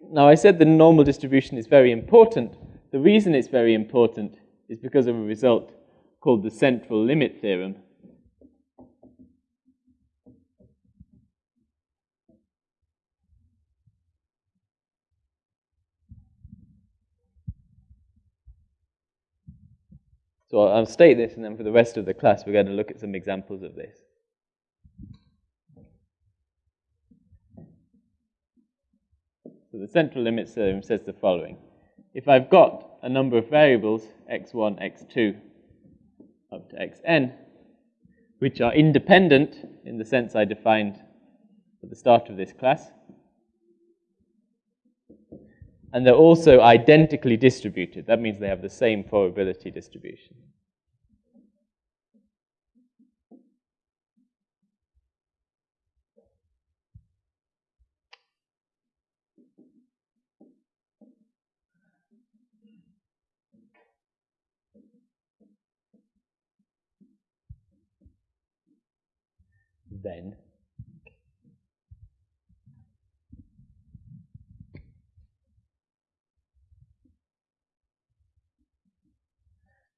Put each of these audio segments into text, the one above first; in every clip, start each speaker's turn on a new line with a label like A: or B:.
A: Now, I said the normal distribution is very important. The reason it's very important is because of a result called the central limit theorem. So I'll state this, and then for the rest of the class, we're going to look at some examples of this. So the central limit theorem says the following. If I've got a number of variables, x1, x2, up to xn, which are independent in the sense I defined at the start of this class, and they're also identically distributed. That means they have the same probability distribution. Then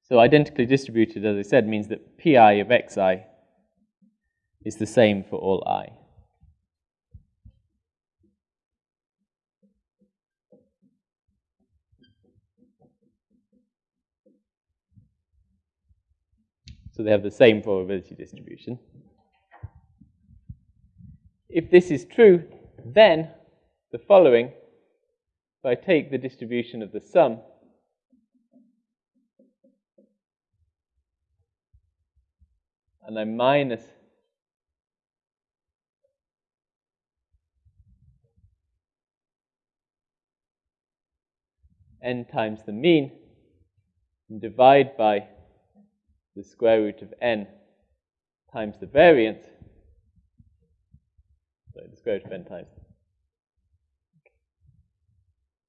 A: So identically distributed, as I said, means that pi of xi is the same for all i. So they have the same probability distribution. If this is true, then the following, if I take the distribution of the sum and I minus n times the mean and divide by the square root of n times the variance, sorry, the square root of n times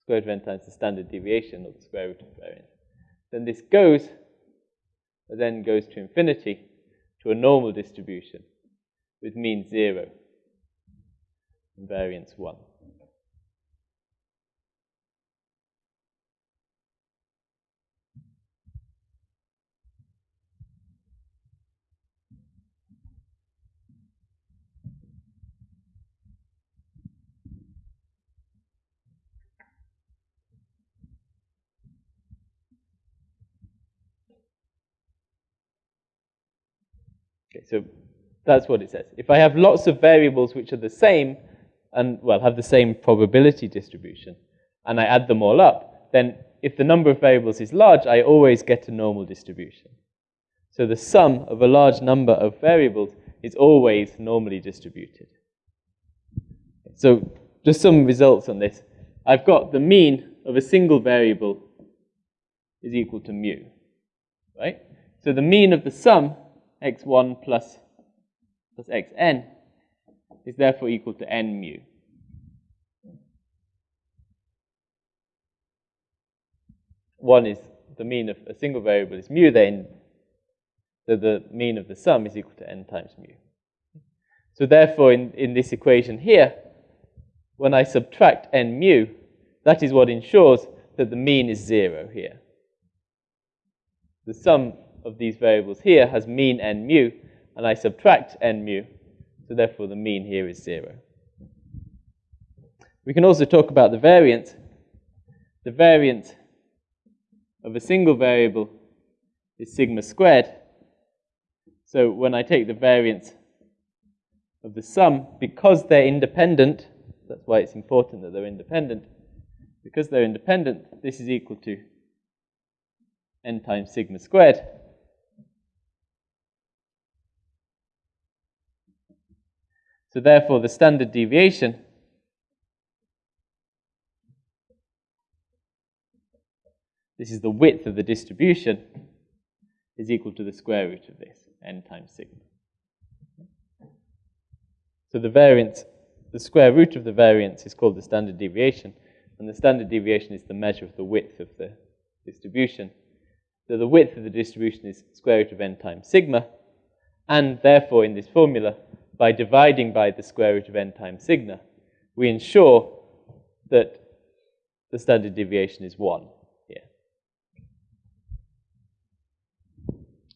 A: square root of n times the standard deviation or the square root of variance, then this goes, then goes to infinity to a normal distribution with mean 0 and variance 1. Okay, so that's what it says. If I have lots of variables which are the same, and well, have the same probability distribution, and I add them all up, then if the number of variables is large, I always get a normal distribution. So the sum of a large number of variables is always normally distributed. So just some results on this. I've got the mean of a single variable is equal to mu, right? So the mean of the sum x1 plus, plus xn is therefore equal to n mu. One is the mean of a single variable is mu, then so the mean of the sum is equal to n times mu. So therefore, in, in this equation here, when I subtract n mu, that is what ensures that the mean is zero here. The sum of these variables here has mean n mu, and I subtract n mu, so therefore the mean here is 0. We can also talk about the variance. The variance of a single variable is sigma squared. So when I take the variance of the sum, because they're independent, that's why it's important that they're independent, because they're independent, this is equal to n times sigma squared. So therefore, the standard deviation this is the width of the distribution, is equal to the square root of this, n times sigma. So the variance, the square root of the variance is called the standard deviation, and the standard deviation is the measure of the width of the distribution. So the width of the distribution is square root of n times sigma, and therefore in this formula, by dividing by the square root of n times sigma, we ensure that the standard deviation is 1 here.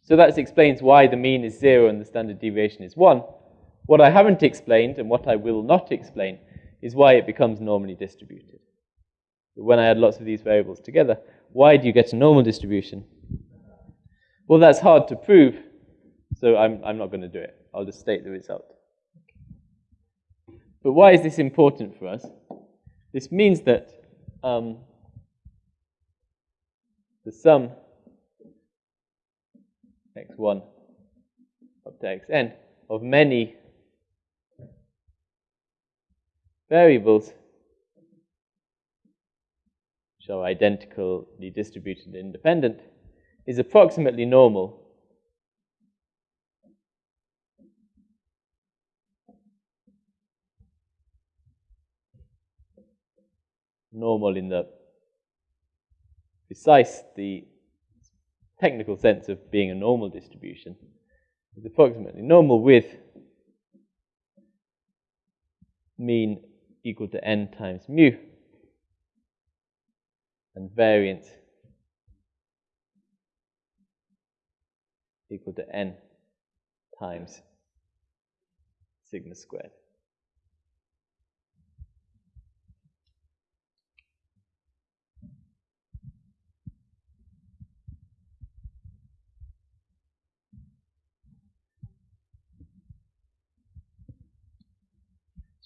A: So that explains why the mean is 0 and the standard deviation is 1. What I haven't explained, and what I will not explain, is why it becomes normally distributed. When I add lots of these variables together, why do you get a normal distribution? Well, that's hard to prove, so I'm, I'm not going to do it. I'll just state the result. But why is this important for us? This means that um, the sum x1 up to xn of many variables which are identically distributed independent is approximately normal normal in the precise, the technical sense of being a normal distribution is approximately normal with mean equal to n times mu and variance equal to n times sigma squared.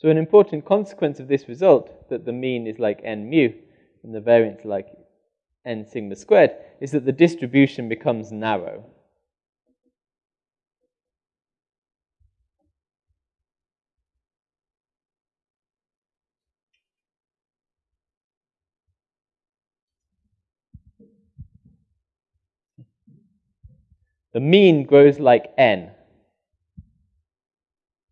A: So an important consequence of this result, that the mean is like n mu and the variance like n sigma squared, is that the distribution becomes narrow. The mean grows like n,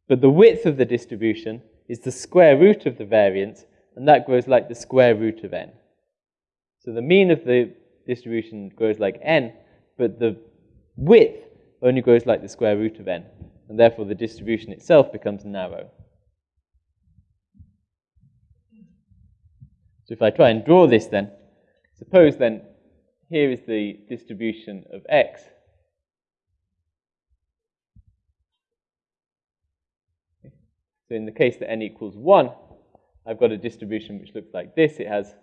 A: but the width of the distribution is the square root of the variance, and that grows like the square root of n. So the mean of the distribution grows like n, but the width only grows like the square root of n, and therefore the distribution itself becomes narrow. So if I try and draw this then, suppose then here is the distribution of x So in the case that n equals 1, I've got a distribution which looks like this. It has,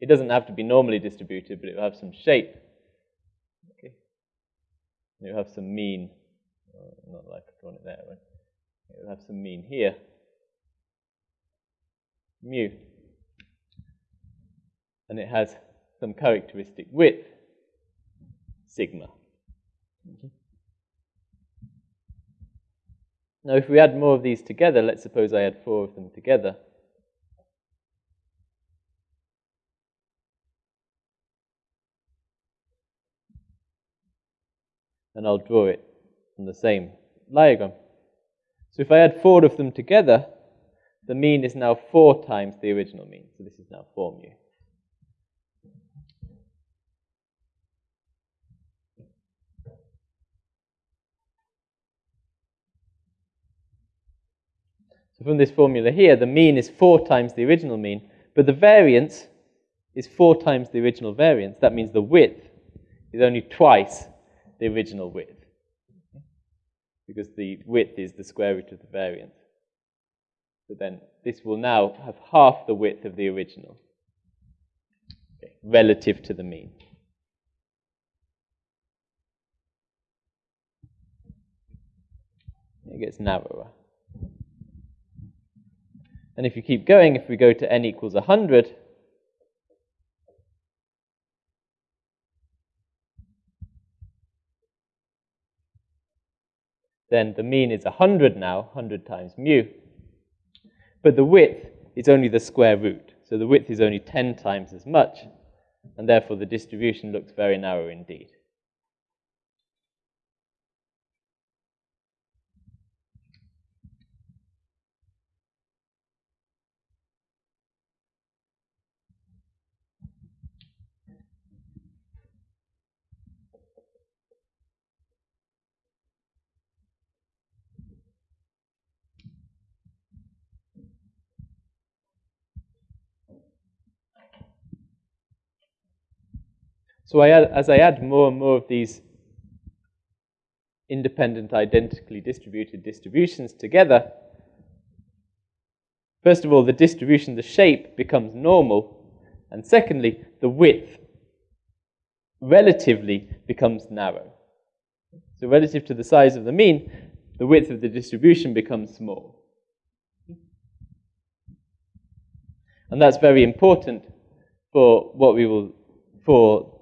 A: it doesn't have to be normally distributed, but it will have some shape. Okay. It will have some mean, uh, not like I've drawn it there, right? It will have some mean here, mu. And it has some characteristic width, sigma. Mm -hmm. Now, if we add more of these together, let's suppose I add four of them together. And I'll draw it on the same diagram. So if I add four of them together, the mean is now four times the original mean. So this is now 4 mu. From this formula here, the mean is 4 times the original mean, but the variance is 4 times the original variance. That means the width is only twice the original width. Because the width is the square root of the variance. So then this will now have half the width of the original okay, relative to the mean. It gets narrower. And if you keep going, if we go to n equals 100, then the mean is 100 now, 100 times mu. But the width is only the square root. So the width is only 10 times as much, and therefore the distribution looks very narrow indeed. So I add, as I add more and more of these independent, identically distributed distributions together, first of all, the distribution, the shape becomes normal, and secondly, the width relatively becomes narrow. So relative to the size of the mean, the width of the distribution becomes small. And that's very important for what we will, for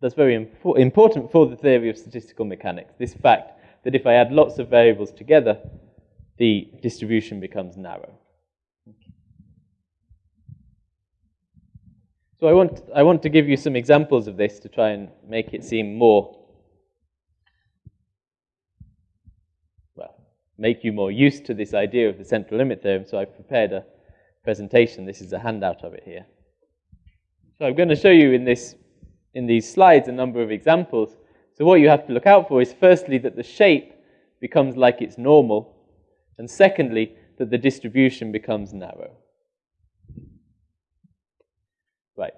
A: that's very impo important for the theory of statistical mechanics, this fact that if I add lots of variables together, the distribution becomes narrow. So I want, I want to give you some examples of this to try and make it seem more, well, make you more used to this idea of the central limit theorem. So I've prepared a presentation. This is a handout of it here. So I'm going to show you in this in these slides a number of examples. So what you have to look out for is firstly that the shape becomes like it's normal, and secondly that the distribution becomes narrow. Right.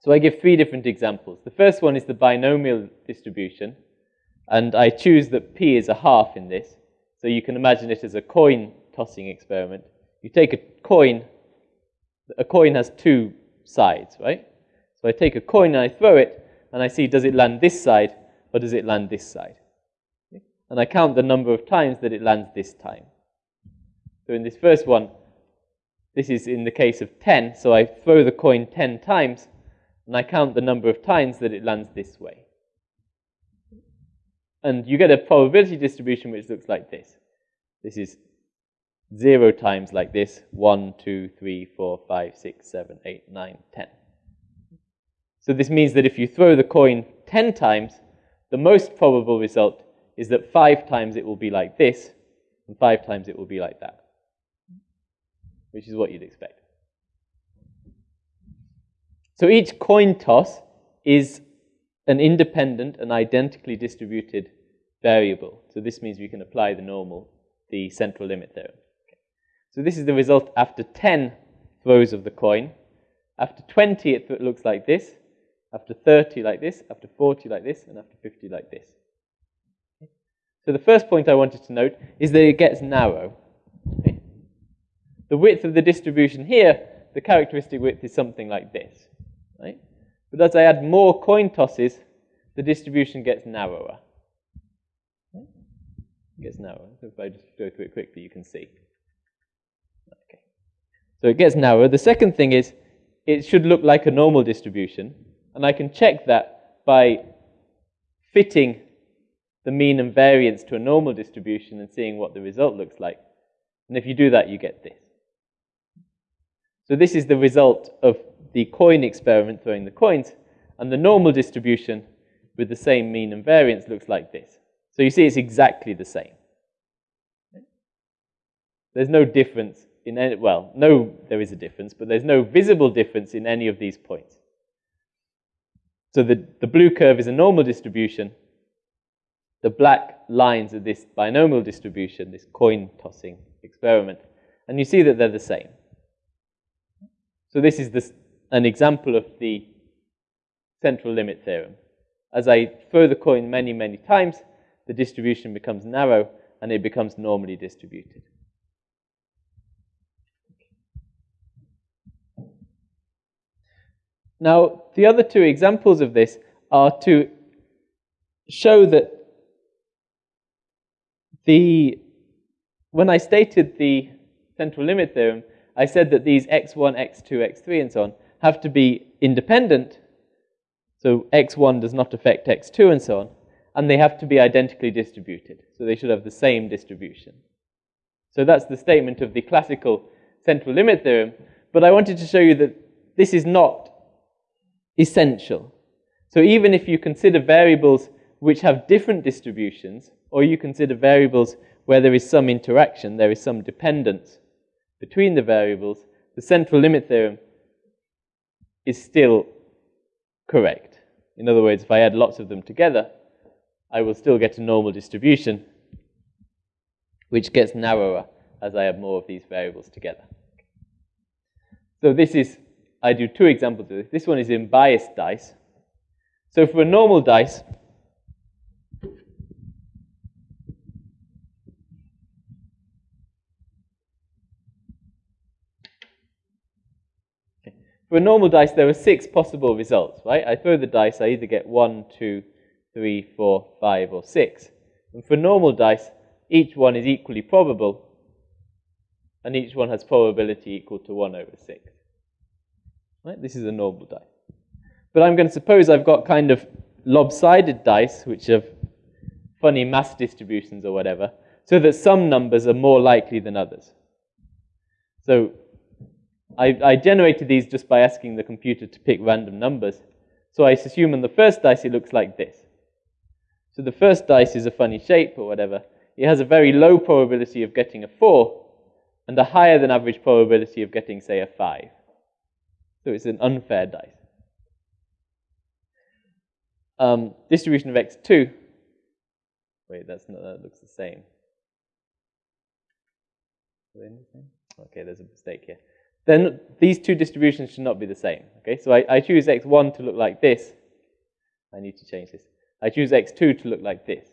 A: So I give three different examples. The first one is the binomial distribution, and I choose that p is a half in this. So you can imagine it as a coin tossing experiment. You take a coin, a coin has two sides, right? So I take a coin and I throw it, and I see does it land this side or does it land this side? And I count the number of times that it lands this time. So in this first one, this is in the case of 10, so I throw the coin 10 times, and I count the number of times that it lands this way. And you get a probability distribution which looks like this. This is 0 times like this, 1, 2, 3, 4, 5, 6, 7, 8, 9, 10. So this means that if you throw the coin 10 times, the most probable result is that five times it will be like this, and five times it will be like that, which is what you'd expect. So each coin toss is an independent and identically distributed variable. So this means we can apply the normal, the central limit theorem. So this is the result after 10 throws of the coin. After 20, it looks like this after 30 like this, after 40 like this, and after 50 like this. So the first point I wanted to note is that it gets narrow. Okay? The width of the distribution here, the characteristic width is something like this. Right? But as I add more coin tosses, the distribution gets narrower. It gets narrower. So if I just go through it quickly, you can see. Okay. So it gets narrower. The second thing is it should look like a normal distribution. And I can check that by fitting the mean and variance to a normal distribution and seeing what the result looks like. And if you do that, you get this. So this is the result of the coin experiment throwing the coins. And the normal distribution with the same mean and variance looks like this. So you see it's exactly the same. There's no difference in any, well, no, there is a difference, but there's no visible difference in any of these points. So the, the blue curve is a normal distribution. The black lines are this binomial distribution, this coin tossing experiment. And you see that they're the same. So this is this, an example of the central limit theorem. As I throw the coin many, many times, the distribution becomes narrow and it becomes normally distributed. Now, the other two examples of this are to show that the when I stated the central limit theorem, I said that these x1, x2, x3, and so on have to be independent. So x1 does not affect x2 and so on. And they have to be identically distributed. So they should have the same distribution. So that's the statement of the classical central limit theorem. But I wanted to show you that this is not essential. So even if you consider variables which have different distributions, or you consider variables where there is some interaction, there is some dependence between the variables, the central limit theorem is still correct. In other words, if I add lots of them together, I will still get a normal distribution, which gets narrower as I add more of these variables together. So this is I do two examples of this. This one is in biased dice. So for a normal dice, For a normal dice, there are six possible results, right? I throw the dice, I either get one, two, three, four, five, or six. And for normal dice, each one is equally probable, and each one has probability equal to 1 over 6. Right? This is a normal die. But I'm going to suppose I've got kind of lopsided dice, which have funny mass distributions or whatever, so that some numbers are more likely than others. So I, I generated these just by asking the computer to pick random numbers. So I assume on the first dice it looks like this. So the first dice is a funny shape or whatever. It has a very low probability of getting a 4 and a higher than average probability of getting, say, a 5. So it's an unfair dice. Um, distribution of x2. Wait, that's not, that looks the same. Okay, there's a mistake here then these two distributions should not be the same. Okay, so I, I choose x1 to look like this. I need to change this. I choose x2 to look like this.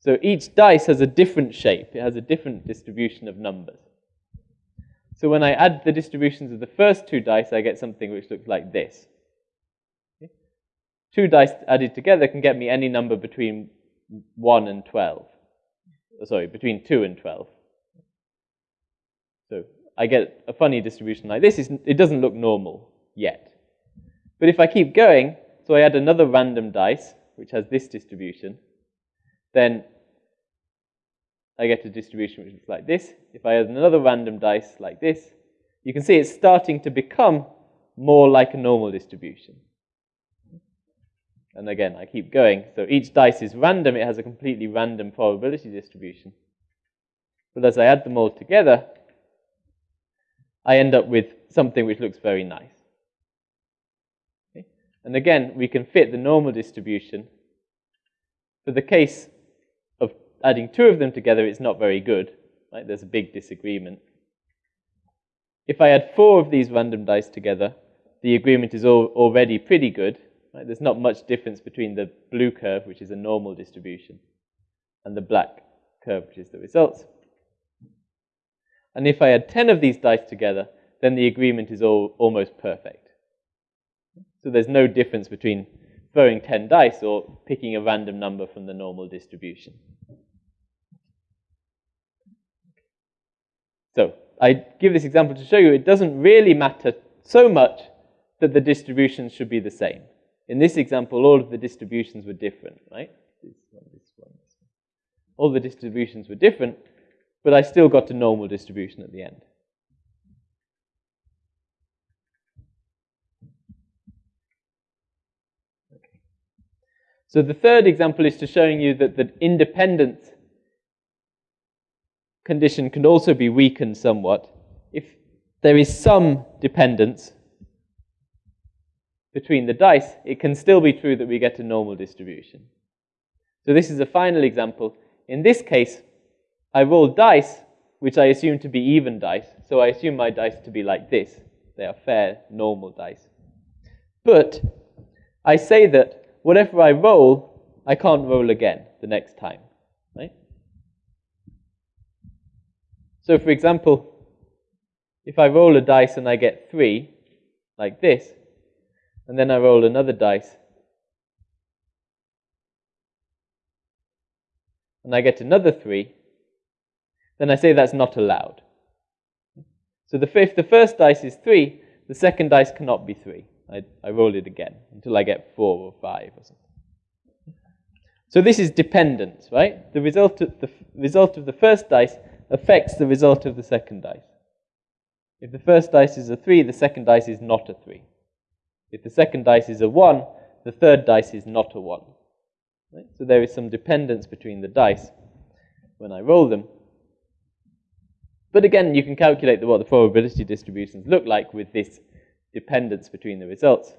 A: So each dice has a different shape. It has a different distribution of numbers. So when I add the distributions of the first two dice, I get something which looks like this. Okay? Two dice added together can get me any number between 1 and 12. sorry, between 2 and 12. So I get a funny distribution like this. It doesn't look normal yet. But if I keep going, so I add another random dice, which has this distribution, then I get a distribution which looks like this. If I add another random dice like this, you can see it's starting to become more like a normal distribution. And again, I keep going. So each dice is random. It has a completely random probability distribution. But as I add them all together, I end up with something which looks very nice. Okay? And again, we can fit the normal distribution. For the case adding two of them together, it's not very good. Right? There's a big disagreement. If I add four of these random dice together, the agreement is al already pretty good. Right? There's not much difference between the blue curve, which is a normal distribution, and the black curve, which is the results. And if I add 10 of these dice together, then the agreement is all, almost perfect. So there's no difference between throwing 10 dice or picking a random number from the normal distribution. So I give this example to show you it doesn't really matter so much that the distributions should be the same. In this example, all of the distributions were different, right? All the distributions were different, but I still got a normal distribution at the end. So the third example is to showing you that the independence condition can also be weakened somewhat if there is some dependence between the dice, it can still be true that we get a normal distribution. So this is a final example. In this case, I roll dice, which I assume to be even dice. So I assume my dice to be like this. They are fair, normal dice. But I say that whatever I roll, I can't roll again the next time. Right? So for example, if I roll a dice and I get three, like this, and then I roll another dice, and I get another three, then I say that's not allowed. So the, if the first dice is 3, the second dice cannot be 3. I, I roll it again until I get 4 or 5 or something. So this is dependence, right? The result of the result of the first dice affects the result of the second dice. If the first dice is a 3, the second dice is not a 3. If the second dice is a 1, the third dice is not a 1. Right? So there is some dependence between the dice when I roll them. But again, you can calculate what the probability distributions look like with this dependence between the results.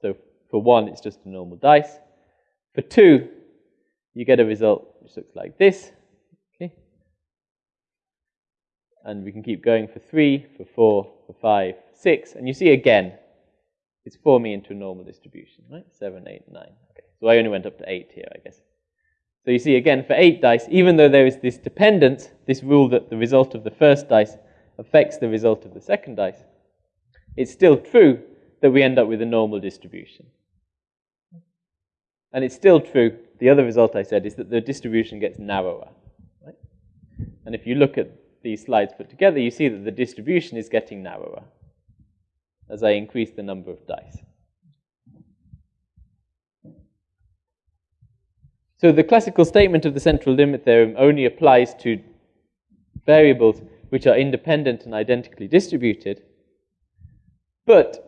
A: So for one, it's just a normal dice. For two, you get a result which looks like this. Okay. And we can keep going for three, for four, for 5, 6. And you see again, it's forming into a normal distribution, right? 7, 8, 9. Okay. So I only went up to 8 here, I guess. So you see again, for 8 dice, even though there is this dependence, this rule that the result of the first dice affects the result of the second dice, it's still true that we end up with a normal distribution. And it's still true, the other result I said is that the distribution gets narrower. Right? And if you look at these slides put together, you see that the distribution is getting narrower as I increase the number of dice. So the classical statement of the central limit theorem only applies to variables which are independent and identically distributed. But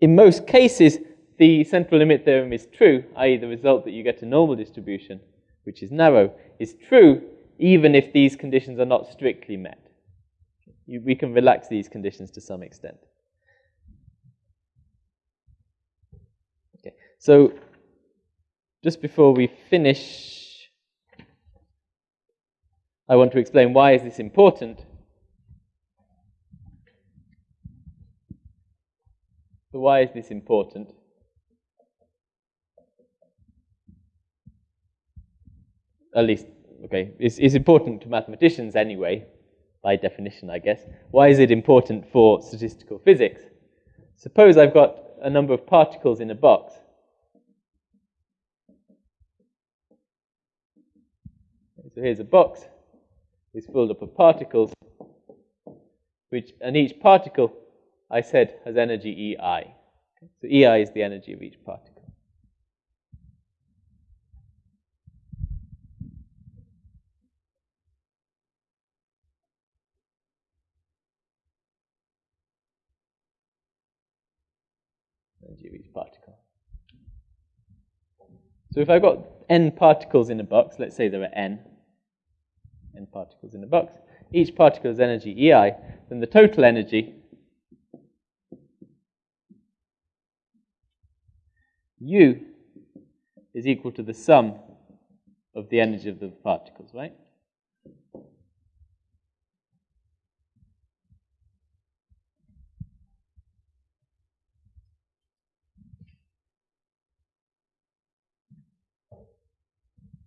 A: in most cases, the central limit theorem is true, i.e. the result that you get a normal distribution, which is narrow, is true even if these conditions are not strictly met. We can relax these conditions to some extent. Okay, so just before we finish, I want to explain why is this important. So why is this important? At least, okay, it's, it's important to mathematicians anyway, by definition, I guess. Why is it important for statistical physics? Suppose I've got a number of particles in a box. So here's a box. It's filled up of particles, which, and each particle, I said, has energy EI. So EI is the energy of each particle. energy of each particle. So if I've got n particles in a box, let's say there are n, n particles in a box, each particle has energy EI, then the total energy U is equal to the sum of the energy of the particles, right?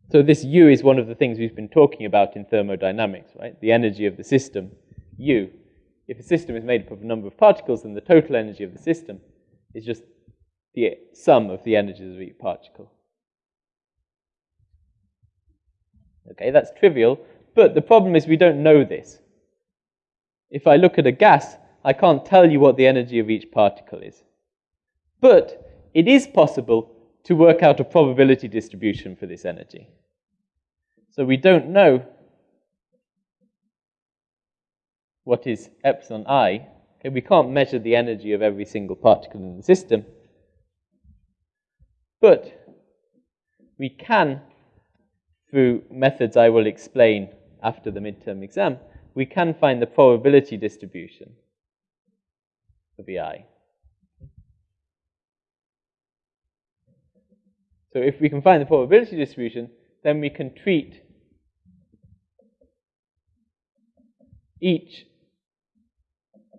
A: So this U is one of the things we've been talking about in thermodynamics, right? The energy of the system, U. If a system is made up of a number of particles, then the total energy of the system is just the sum of the energies of each particle. Okay, that's trivial, but the problem is we don't know this. If I look at a gas, I can't tell you what the energy of each particle is. But it is possible to work out a probability distribution for this energy. So we don't know what is epsilon i. Okay, we can't measure the energy of every single particle in the system. But we can, through methods I will explain after the midterm exam, we can find the probability distribution for the EI. So if we can find the probability distribution, then we can treat each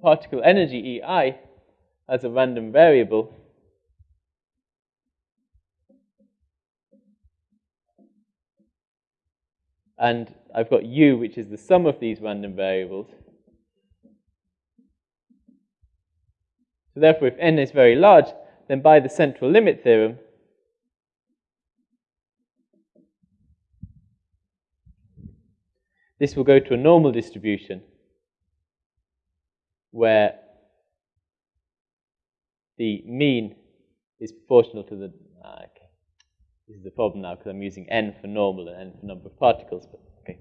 A: particle energy EI as a random variable and I've got u, which is the sum of these random variables. So therefore, if n is very large, then by the central limit theorem, This will go to a normal distribution where the mean is proportional to the. Ah, okay. This is the problem now because I'm using n for normal and n for number of particles, but okay,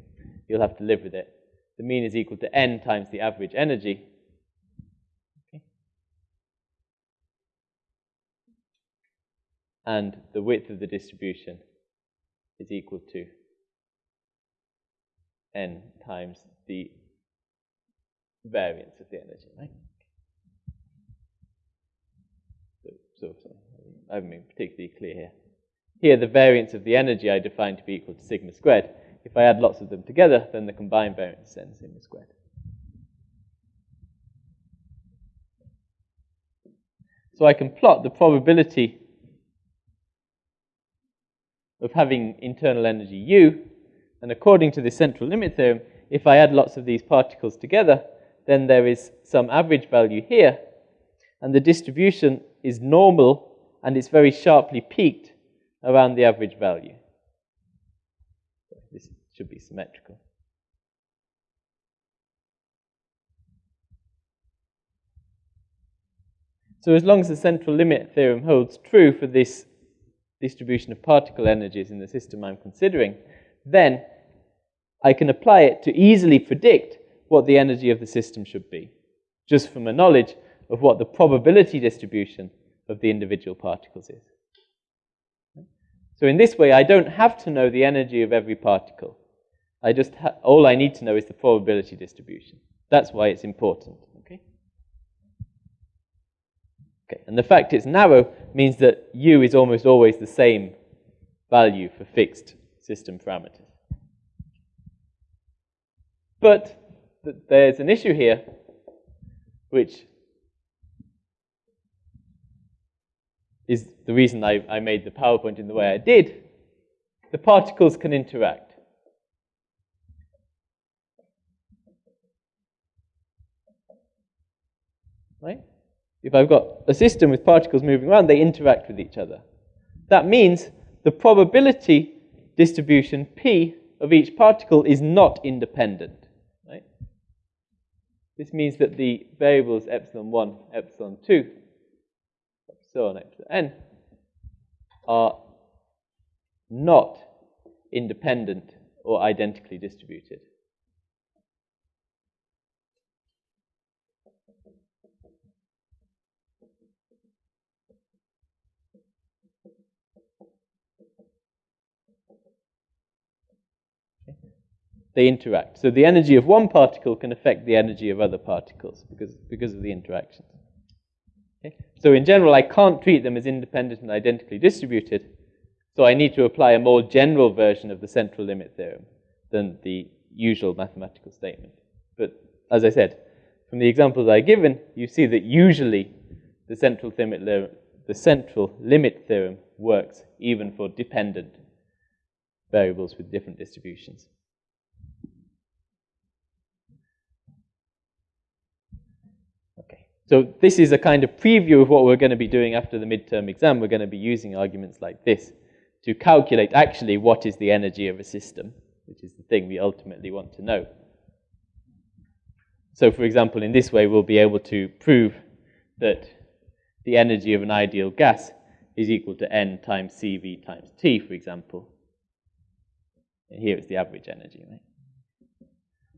A: you'll have to live with it. The mean is equal to n times the average energy. Okay. And the width of the distribution is equal to n times the variance of the energy, right? So, so, so I haven't been particularly clear here. Here, the variance of the energy I define to be equal to sigma squared. If I add lots of them together, then the combined variance is n sigma squared. So I can plot the probability of having internal energy U and according to the central limit theorem, if I add lots of these particles together, then there is some average value here, and the distribution is normal and it's very sharply peaked around the average value. This should be symmetrical. So as long as the central limit theorem holds true for this distribution of particle energies in the system I'm considering, then I can apply it to easily predict what the energy of the system should be, just from a knowledge of what the probability distribution of the individual particles is. So in this way, I don't have to know the energy of every particle. I just all I need to know is the probability distribution. That's why it's important. Okay. Okay. And the fact it's narrow means that u is almost always the same value for fixed system parameters. But th there's an issue here, which is the reason I, I made the PowerPoint in the way I did. The particles can interact. Right? If I've got a system with particles moving around, they interact with each other. That means the probability distribution P of each particle is not independent. Right? This means that the variables epsilon 1, epsilon 2, so on epsilon n, are not independent or identically distributed. They interact. So the energy of one particle can affect the energy of other particles because, because of the interactions. Okay? So in general, I can't treat them as independent and identically distributed, so I need to apply a more general version of the central limit theorem than the usual mathematical statement. But as I said, from the examples I've given, you see that usually the central limit, the central limit theorem works even for dependent variables with different distributions. So this is a kind of preview of what we're going to be doing after the midterm exam. We're going to be using arguments like this to calculate actually what is the energy of a system, which is the thing we ultimately want to know. So for example, in this way, we'll be able to prove that the energy of an ideal gas is equal to n times CV times T, for example. And here it's the average energy, right?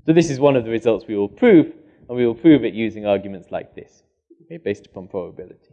A: So this is one of the results we will prove, and we will prove it using arguments like this, okay, based upon probability.